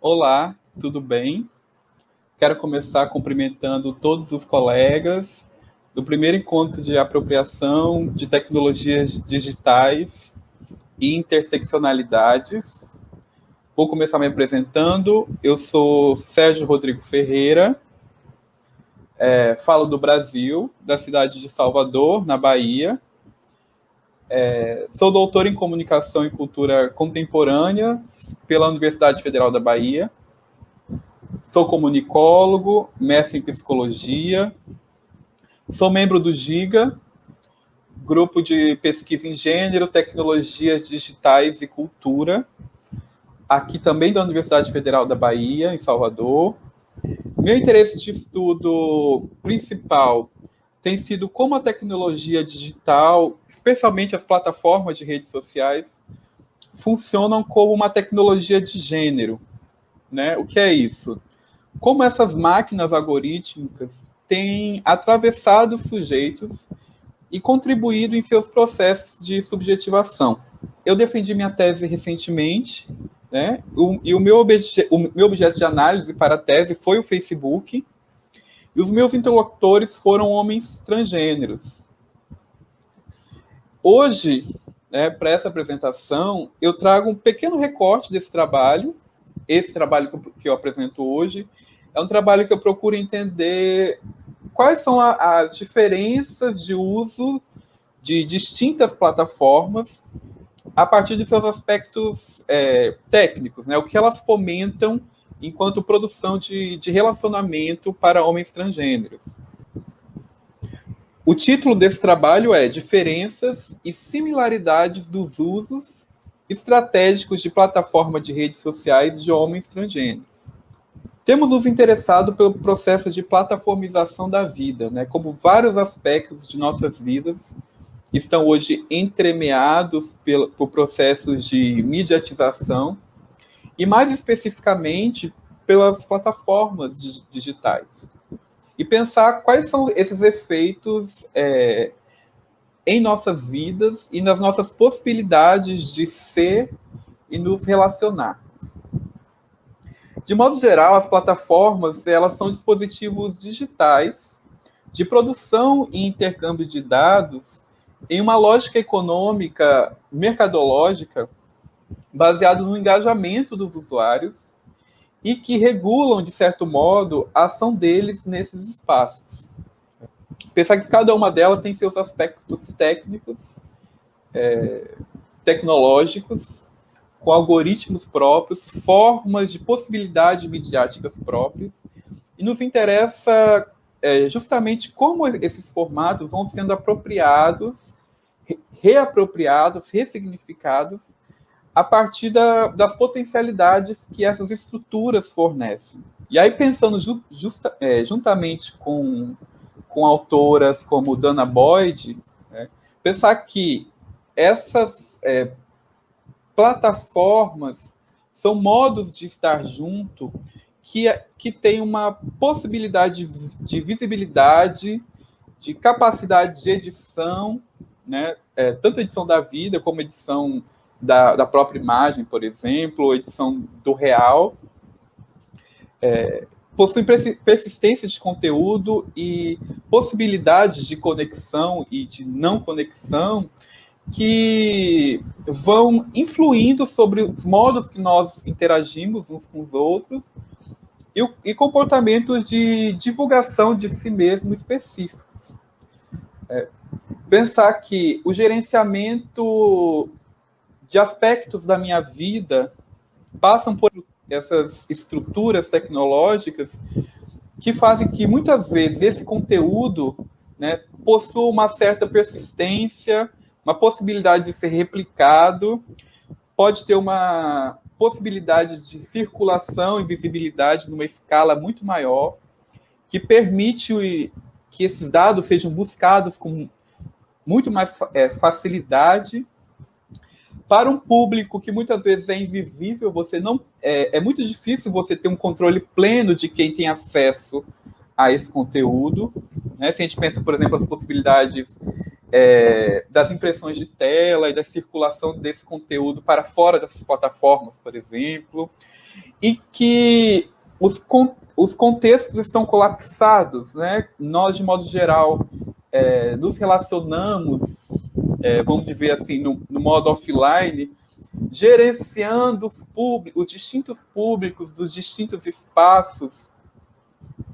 Olá, tudo bem? Quero começar cumprimentando todos os colegas do primeiro encontro de apropriação de tecnologias digitais e interseccionalidades. Vou começar me apresentando. Eu sou Sérgio Rodrigo Ferreira, é, falo do Brasil, da cidade de Salvador, na Bahia. É, sou doutor em Comunicação e Cultura Contemporânea pela Universidade Federal da Bahia. Sou comunicólogo, mestre em Psicologia. Sou membro do GIGA, Grupo de Pesquisa em Gênero, Tecnologias Digitais e Cultura, aqui também da Universidade Federal da Bahia, em Salvador. Meu interesse de estudo principal tem sido como a tecnologia digital, especialmente as plataformas de redes sociais, funcionam como uma tecnologia de gênero. Né? O que é isso? Como essas máquinas algorítmicas têm atravessado sujeitos e contribuído em seus processos de subjetivação. Eu defendi minha tese recentemente, né? O, e o meu, o meu objeto de análise para a tese foi o Facebook, e os meus interlocutores foram homens transgêneros. Hoje, né, para essa apresentação, eu trago um pequeno recorte desse trabalho. Esse trabalho que eu, que eu apresento hoje é um trabalho que eu procuro entender quais são a, as diferenças de uso de distintas plataformas a partir de seus aspectos é, técnicos, né? O que elas fomentam enquanto produção de, de relacionamento para homens transgêneros. O título desse trabalho é Diferenças e Similaridades dos Usos Estratégicos de Plataforma de Redes Sociais de Homens Transgêneros. Temos nos interessado pelo processo de plataformização da vida, né, como vários aspectos de nossas vidas estão hoje entremeados por processos de mediatização e mais especificamente pelas plataformas digitais. E pensar quais são esses efeitos é, em nossas vidas e nas nossas possibilidades de ser e nos relacionar. De modo geral, as plataformas elas são dispositivos digitais de produção e intercâmbio de dados em uma lógica econômica mercadológica baseado no engajamento dos usuários e que regulam, de certo modo, a ação deles nesses espaços. Pensar que cada uma delas tem seus aspectos técnicos, é, tecnológicos, com algoritmos próprios, formas de possibilidades midiáticas próprias, e nos interessa é, justamente como esses formatos vão sendo apropriados, reapropriados, ressignificados a partir da, das potencialidades que essas estruturas fornecem. E aí, pensando ju, justa, é, juntamente com, com autoras como Dana Boyd, né, pensar que essas é, plataformas são modos de estar junto que, que tem uma possibilidade de, de visibilidade, de capacidade de edição, né, é, tanto edição da vida como edição da, da própria imagem, por exemplo, ou edição do real, é, possuem persistência de conteúdo e possibilidades de conexão e de não conexão que vão influindo sobre os modos que nós interagimos uns com os outros e, e comportamentos de divulgação de si mesmo específicos. É, pensar que o gerenciamento de aspectos da minha vida passam por essas estruturas tecnológicas que fazem que muitas vezes esse conteúdo né, possua uma certa persistência, uma possibilidade de ser replicado, pode ter uma possibilidade de circulação e visibilidade numa escala muito maior, que permite que esses dados sejam buscados com muito mais é, facilidade para um público que muitas vezes é invisível, você não é, é, muito difícil você ter um controle pleno de quem tem acesso a esse conteúdo. Né? Se a gente pensa, por exemplo, as possibilidades é, das impressões de tela e da circulação desse conteúdo para fora dessas plataformas, por exemplo, e que os, os contextos estão colapsados, né? Nós, de modo geral, é, nos relacionamos, é, vamos dizer assim, no, no modo offline, gerenciando os, públicos, os distintos públicos dos distintos espaços,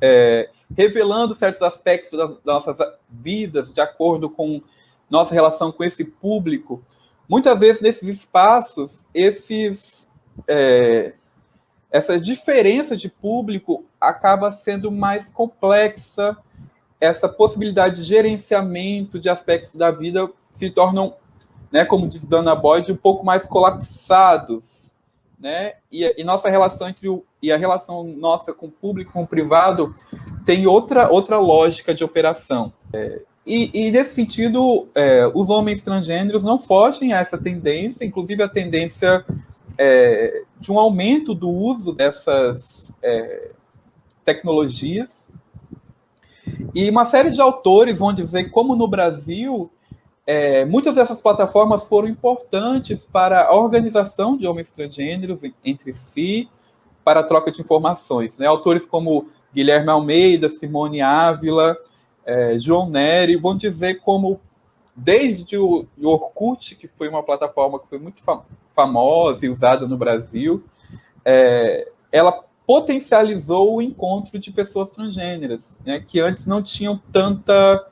é, revelando certos aspectos das, das nossas vidas de acordo com nossa relação com esse público. Muitas vezes, nesses espaços, esses, é, essa diferença de público acaba sendo mais complexa, essa possibilidade de gerenciamento de aspectos da vida se tornam, né, como diz Dana Boyd, um pouco mais colapsados, né? E, e, nossa relação entre o e a relação nossa com o público, com o privado, tem outra outra lógica de operação. É, e, e, nesse sentido, é, os homens transgêneros não fogem a essa tendência, inclusive a tendência é, de um aumento do uso dessas é, tecnologias. E uma série de autores vão dizer como no Brasil é, muitas dessas plataformas foram importantes para a organização de homens transgêneros entre si, para a troca de informações. Né? Autores como Guilherme Almeida, Simone Ávila, é, João Neri vão dizer como, desde o Orkut, que foi uma plataforma que foi muito famosa e usada no Brasil, é, ela potencializou o encontro de pessoas transgêneras, né, que antes não tinham tanta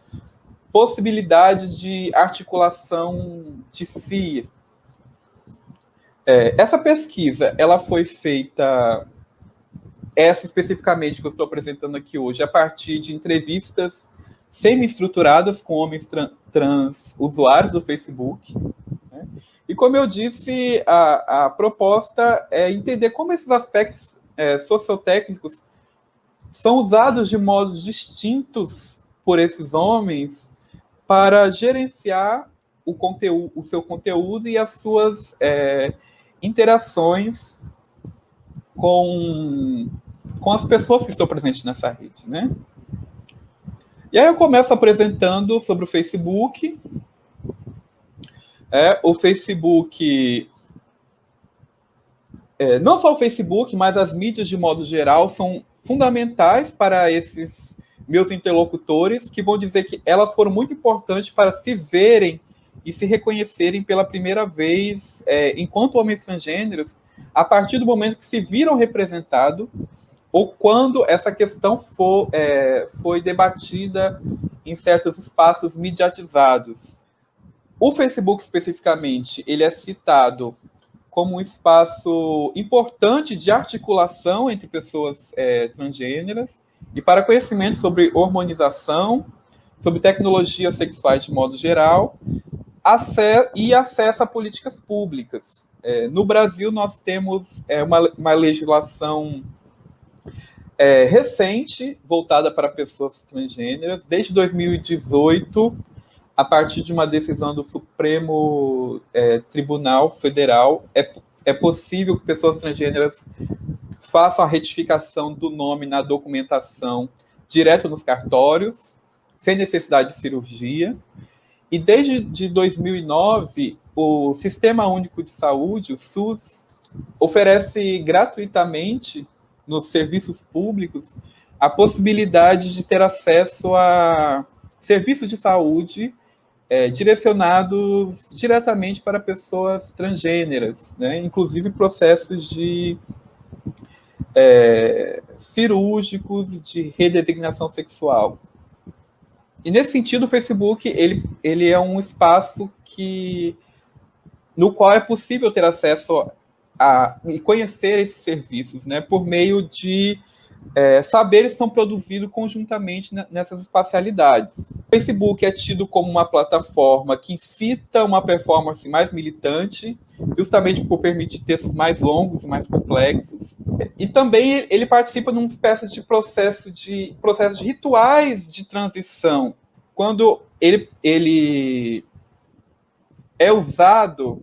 possibilidade de articulação de si. É, essa pesquisa, ela foi feita, essa especificamente que eu estou apresentando aqui hoje, a partir de entrevistas semi-estruturadas com homens trans usuários do Facebook. Né? E como eu disse, a, a proposta é entender como esses aspectos é, sociotécnicos são usados de modos distintos por esses homens para gerenciar o, conteúdo, o seu conteúdo e as suas é, interações com, com as pessoas que estão presentes nessa rede, né? E aí eu começo apresentando sobre o Facebook. É, o Facebook, é, não só o Facebook, mas as mídias de modo geral são fundamentais para esses meus interlocutores, que vão dizer que elas foram muito importantes para se verem e se reconhecerem pela primeira vez é, enquanto homens transgêneros, a partir do momento que se viram representados ou quando essa questão for, é, foi debatida em certos espaços mediatizados. O Facebook, especificamente, ele é citado como um espaço importante de articulação entre pessoas é, transgêneras e para conhecimento sobre hormonização, sobre tecnologias sexuais de modo geral, e acesso a políticas públicas. É, no Brasil, nós temos é, uma, uma legislação é, recente, voltada para pessoas transgêneras, desde 2018, a partir de uma decisão do Supremo é, Tribunal Federal, é, é possível que pessoas transgêneras façam a retificação do nome na documentação direto nos cartórios, sem necessidade de cirurgia. E desde de 2009, o Sistema Único de Saúde, o SUS, oferece gratuitamente nos serviços públicos a possibilidade de ter acesso a serviços de saúde é, direcionados diretamente para pessoas transgêneras, né? inclusive processos de é, cirúrgicos de redesignação sexual. E nesse sentido, o Facebook ele, ele é um espaço que no qual é possível ter acesso a, e conhecer esses serviços, né, por meio de é, saberes são produzidos conjuntamente nessas espacialidades. O Facebook é tido como uma plataforma que incita uma performance mais militante, justamente por permitir textos mais longos e mais complexos. E também ele participa numa espécie de processo de, processo de rituais de transição, quando ele, ele é usado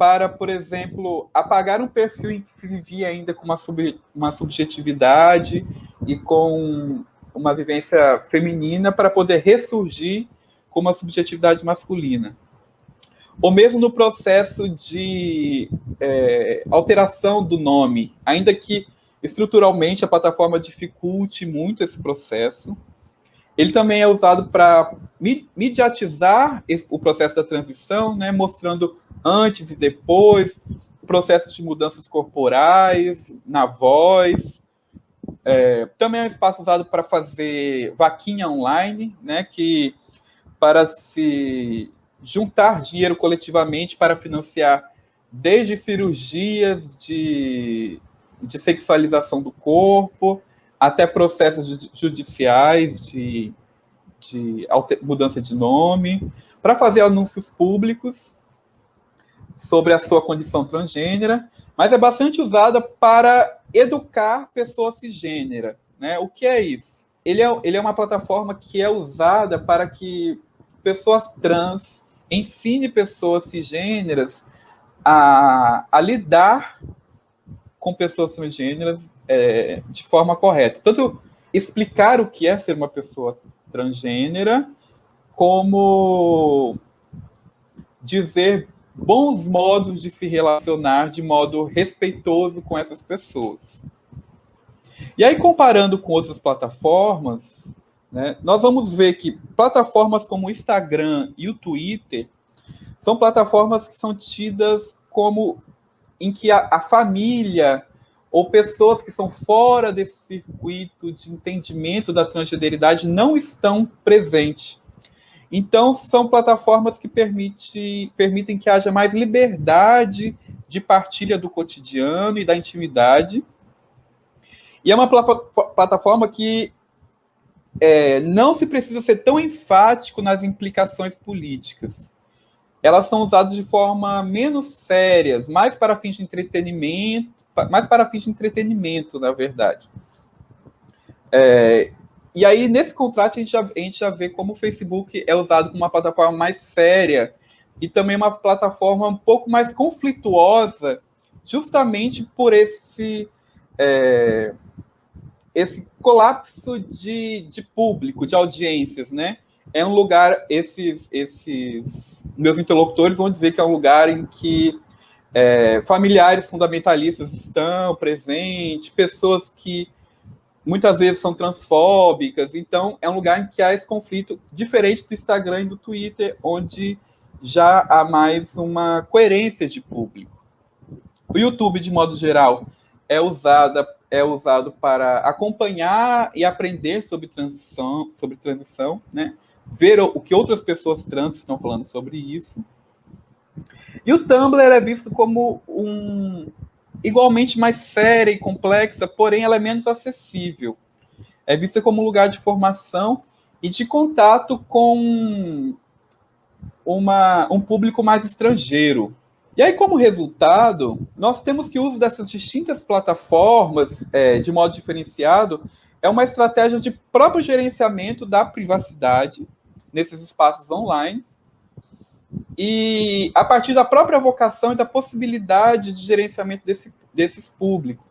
para, por exemplo, apagar um perfil em que se vivia ainda com uma, sub, uma subjetividade e com uma vivência feminina para poder ressurgir como a subjetividade masculina. Ou mesmo no processo de é, alteração do nome, ainda que estruturalmente a plataforma dificulte muito esse processo. Ele também é usado para mediatizar o processo da transição, né, mostrando antes e depois, processos de mudanças corporais, na voz. É, também é um espaço usado para fazer vaquinha online, né, que para se juntar dinheiro coletivamente para financiar desde cirurgias de, de sexualização do corpo até processos judiciais de, de mudança de nome, para fazer anúncios públicos sobre a sua condição transgênera, mas é bastante usada para educar pessoas cisgênera. Né? O que é isso? Ele é, ele é uma plataforma que é usada para que pessoas trans ensine pessoas cisgêneras a, a lidar com pessoas transgêneras é, de forma correta. Tanto explicar o que é ser uma pessoa transgênera, como dizer bons modos de se relacionar de modo respeitoso com essas pessoas. E aí, comparando com outras plataformas, né, nós vamos ver que plataformas como o Instagram e o Twitter são plataformas que são tidas como em que a, a família ou pessoas que são fora desse circuito de entendimento da transgeneridade não estão presentes. Então, são plataformas que permite, permitem que haja mais liberdade de partilha do cotidiano e da intimidade. E é uma plataforma que é, não se precisa ser tão enfático nas implicações políticas. Elas são usadas de forma menos sérias, mais para fins de entretenimento, mais para fins de entretenimento, na verdade. É, e aí, nesse contrato, a gente, já, a gente já vê como o Facebook é usado como uma plataforma mais séria e também uma plataforma um pouco mais conflituosa, justamente por esse, é, esse colapso de, de público, de audiências, né? É um lugar, esses, esses meus interlocutores vão dizer que é um lugar em que é, familiares fundamentalistas estão presentes, pessoas que muitas vezes são transfóbicas, então é um lugar em que há esse conflito, diferente do Instagram e do Twitter, onde já há mais uma coerência de público. O YouTube, de modo geral, é usada é usado para acompanhar e aprender sobre transição, sobre transição, né? Ver o que outras pessoas trans estão falando sobre isso. E o Tumblr é visto como um igualmente mais séria e complexa, porém ela é menos acessível. É vista como lugar de formação e de contato com uma, um público mais estrangeiro. E aí, como resultado, nós temos que o uso dessas distintas plataformas é, de modo diferenciado é uma estratégia de próprio gerenciamento da privacidade nesses espaços online e a partir da própria vocação e da possibilidade de gerenciamento desse, desses públicos.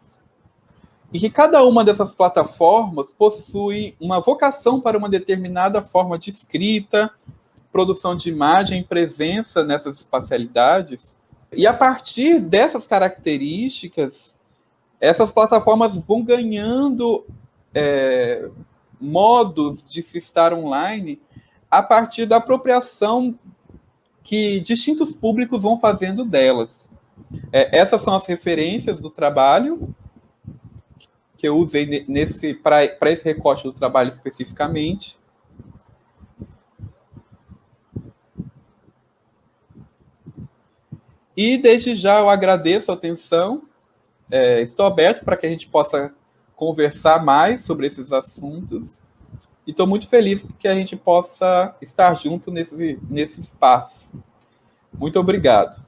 E que cada uma dessas plataformas possui uma vocação para uma determinada forma de escrita, produção de imagem, presença nessas espacialidades. E a partir dessas características, essas plataformas vão ganhando é, modos de se estar online a partir da apropriação que distintos públicos vão fazendo delas. É, essas são as referências do trabalho que eu usei nesse para esse recorte do trabalho especificamente. E desde já eu agradeço a atenção. É, estou aberto para que a gente possa conversar mais sobre esses assuntos. E estou muito feliz que a gente possa estar junto nesse, nesse espaço. Muito obrigado.